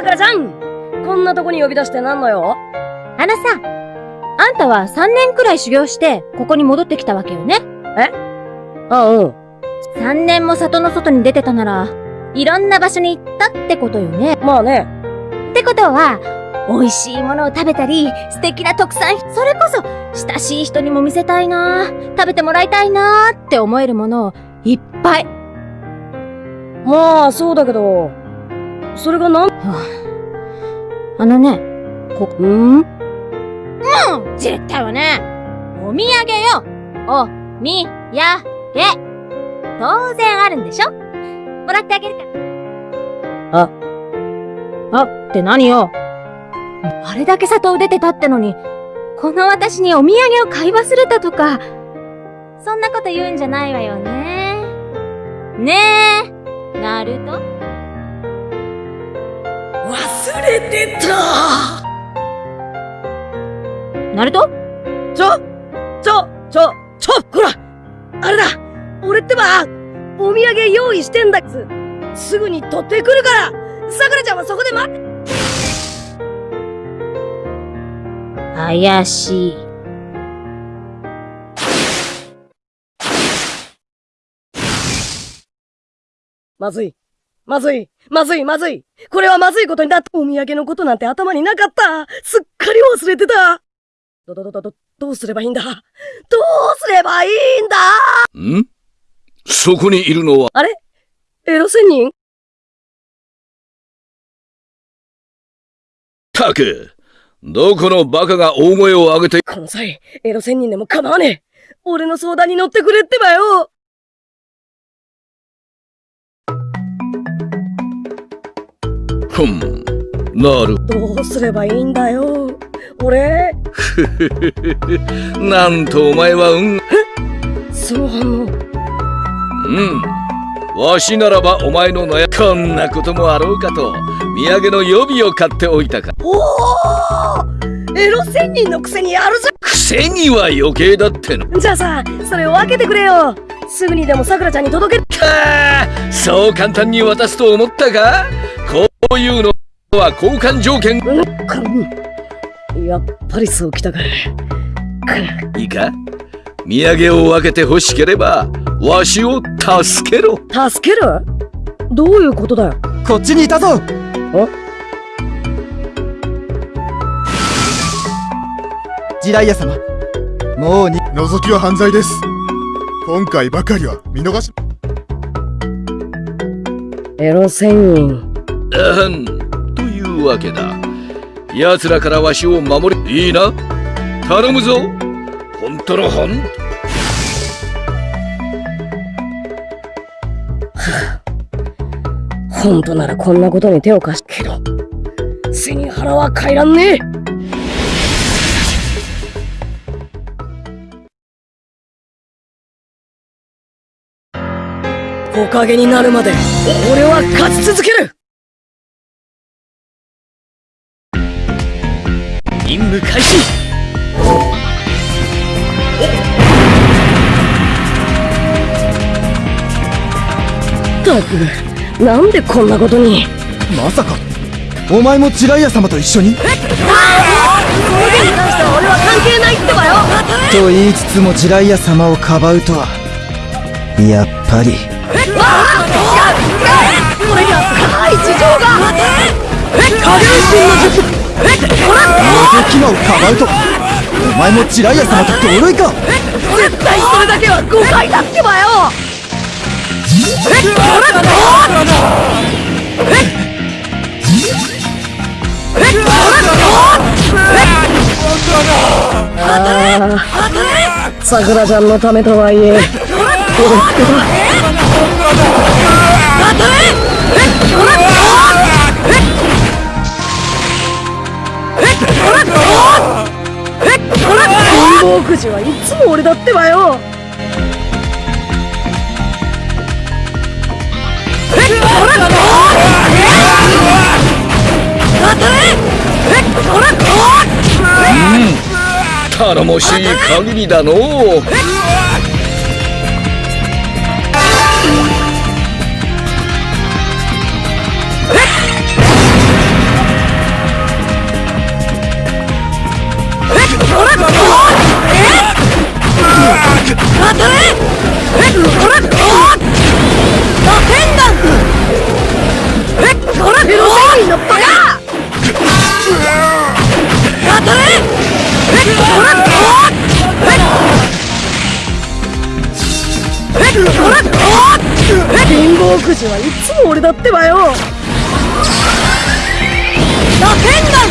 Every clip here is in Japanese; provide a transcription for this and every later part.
おーさくらちゃんこんなとこに呼び出してなんのよあのさ、あんたは3年くらい修行して、ここに戻ってきたわけよね。あ、うん。3年も里の外に出てたなら、いろんな場所に行ったってことよね。まあね。ってことは、美味しいものを食べたり、素敵な特産、それこそ、親しい人にも見せたいな食べてもらいたいなって思えるものを、いっぱい。まあ、そうだけど、それがなん、あのね、こ、ん？うん絶対はね、お土産よお、み、や、げ。当然あるんでしょ？もらってあげるから。あ。あって何よ？あれだけ里を出てたってのに、この私にお土産を買い忘れたとか、そんなこと言うんじゃないわよね。ねえ、ナルト忘れてたナルト？ちょちょちょちょほらあれだ俺ってば、お土産用意してんだっつ。すぐに取ってくるからさくらちゃんはそこで待って怪しい。まずい。まずい。まずい、まずい。これはまずいことになった。お土産のことなんて頭になかった。すっかり忘れてた。ど、ど、ど、ど、ど、どうすればいいんだ？どうすればいいんだ？ん？そこにいるのは、あれ？エロ仙人？たく。どこのバカが大声を上げて、この際、エロ仙人でも構わねえ。俺の相談に乗ってくれってばよ。ふん。なる。どうすればいいんだよ。俺、なんとお前は運、その反応。うん。わしならばお前の悩こんなこともあろうかと、土産の予備を買っておいたか。おおエロ仙人のくせにやるじくせには余計だっての。じゃあさ、それを分けてくれよ。すぐにでもさくらちゃんに届け、かあそう簡単に渡すと思ったか？こういうのは交換条件。やっぱりそうきたか。いいか？土産を分けて欲しければ、わしを助けろ。助ける？どういうことだよ。こっちにいたぞジライア様もうに覗きは犯罪です今回ばかりは見逃しエロ仙人。あん。というわけだ。奴らからわしを守り、いいな？頼むぞ。ほんとのほん 本当ならこんなことに手を貸しけど、背に腹は変えらんね。え。木陰になるまで、俺は勝ち続ける。開始。っ。たく、なんでこんなことに？まさかお前もジライア様と一緒に？に関しては俺は関係ないってばよ。と言いつつもジライア様をかばうとはやっぱり。俺には深い事情が下流神の術。元キマをかばうとはお前もジライア様と同類か。絶対それだけは誤解だってばよああ、さくらちゃんのためとはいえ、俺ってば。貧乏くじはいつも俺だってばよ頼もしい限りだのう貧乏くじはいつも俺だってばよ。ラテンガン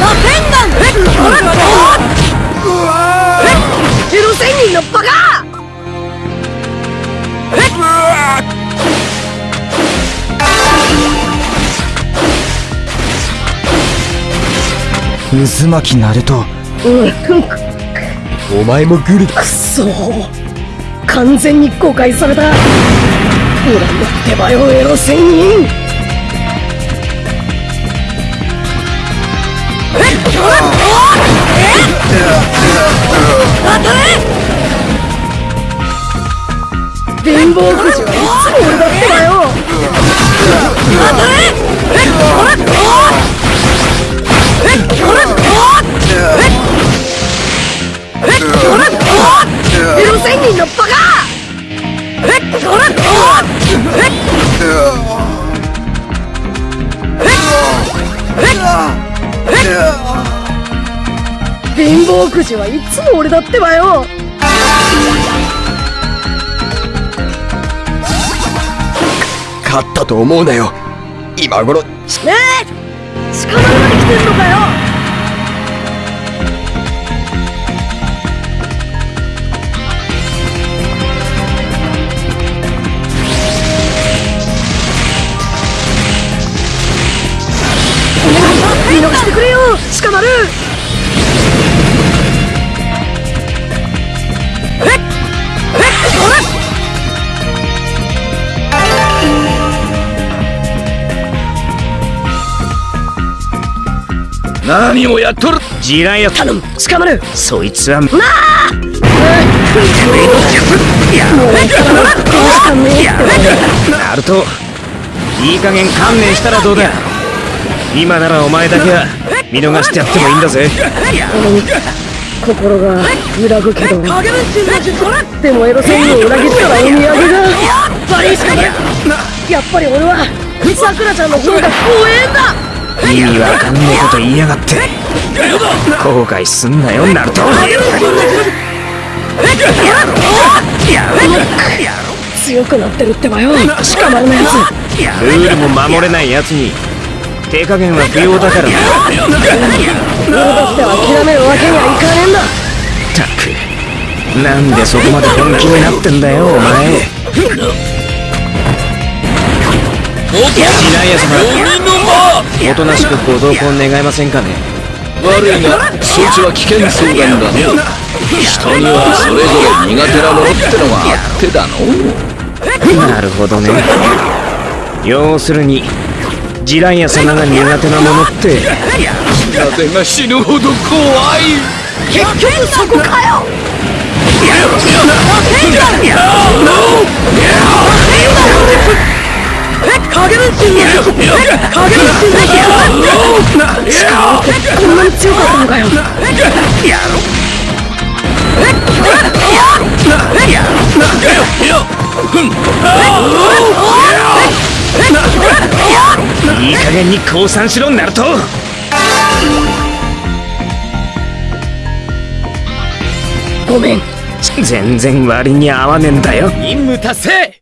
ラテンガンおっえっエロ仙人のバカ。渦巻きナルトうん。お前もグル。だくそ完全に誤解された。俺だってばよエロ仙人当たれ貧乏くじはいつも俺だって！ばよ当たれおエロ仙人のバカえっほらおえっえっえっ貧乏くじはいつも俺だってばよ。勝ったと思うなよ。今頃ねえ捕まらない来てんのかよ捕まる。えっ。えっ。ほら。何をやっとる。ジライア頼む。捕まる。そいつは。もうしかねえってナルトいい加減観念したらどうだ今ならお前だけは見逃してやってもいいんだぜ。心が揺らぐけどでもエロ仙人を裏切ったらお土産がバリしかないやっぱり俺はさくらちゃんの方が怖えんだ意味わかんねえこと言いやがって後悔すんなよナルト強くなってるってばよ捕まるなやつルールも守れないやつに手加減は不要だからな。俺だって諦めるわけにはいかねえんだ。ったくなんでそこまで本気になってんだよお前。ジライア様おとなしくご同行願えませんかね。悪いがそいつは危険相談だな人にはそれぞれ苦手なものってのがあってだの。なるほどね。要するにジライア様が苦手なものって。風が死ぬほど怖い。結局そこかよ。え影分身のえ影分身のこんなに強かったのかよいい加減に降参しろナルト。ごめん。全然割に合わねえんだよ。任務達成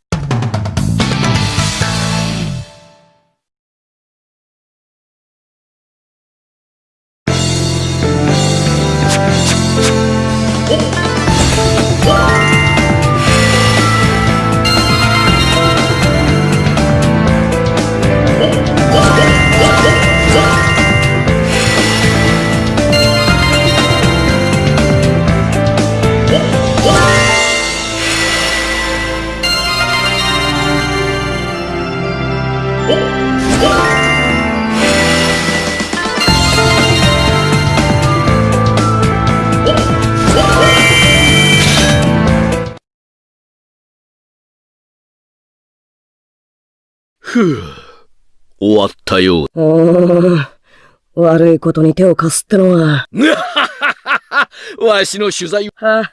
ふう終わったよううーん悪いことに手を貸すってのは わしの取材は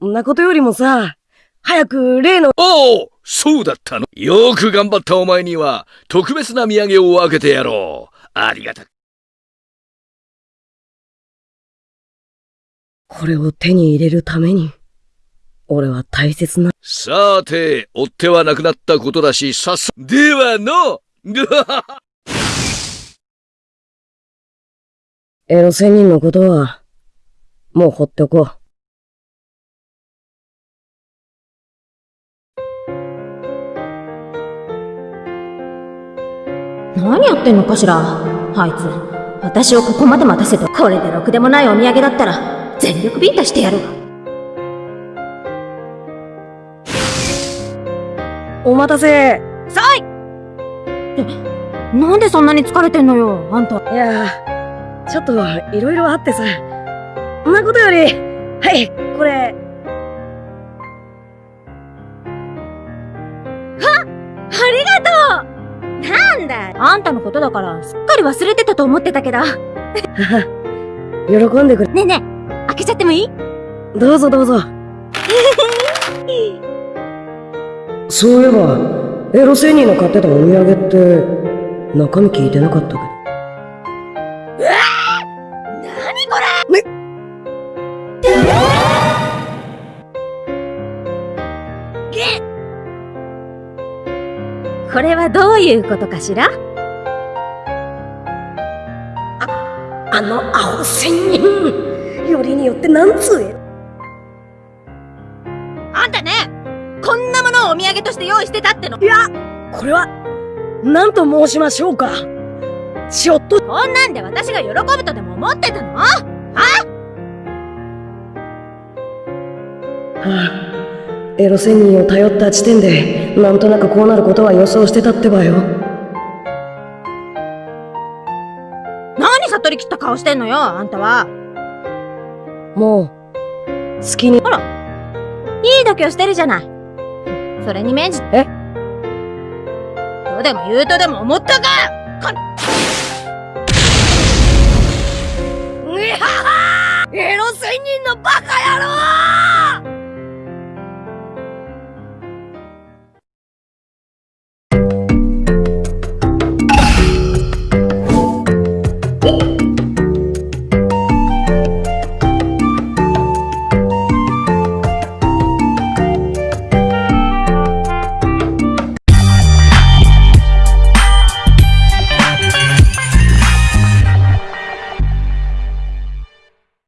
あ、んなことよりもさ早く例のおおそうだったの。よく頑張ったお前には、特別な土産を分けてやろう。ありがたく。これを手に入れるために、俺は大切な、さて、追ってはなくなったことだし、さっそ、ではの エロ仙人のことは、もう放っておこう。何やってんのかしら？あいつ。私をここまで待たせて、これでろくでもないお土産だったら、全力ビンタしてやるわ。お待たせさいなんでそんなに疲れてんのよ、あんた。いやー、ちょっといろいろあってさ。そんなことより、はい、これ、ありがとうなんだあんたのことだから、すっかり忘れてたと思ってたけど。喜んでくれ。ねえねえ、開けちゃってもいい？どうぞどうぞ。そういえば、エロ仙人の買ってたお土産って、中身聞いてなかったけど。何これね。これはどういうことかしら？あの青仙人。よりによってなんつしてたっての。いや、これは、何と申しましょうか。ちょっと、こんなんで私が喜ぶとでも思ってたの？はあ、エロ仙人を頼った時点で、なんとなくこうなることは予想してたってばよ。何悟り切った顔してんのよあんたは。もう、好きに、いい度胸してるじゃないそれに免じえ？どうでも言うとでも思ったか？うはは！エロ仙人のバカ野郎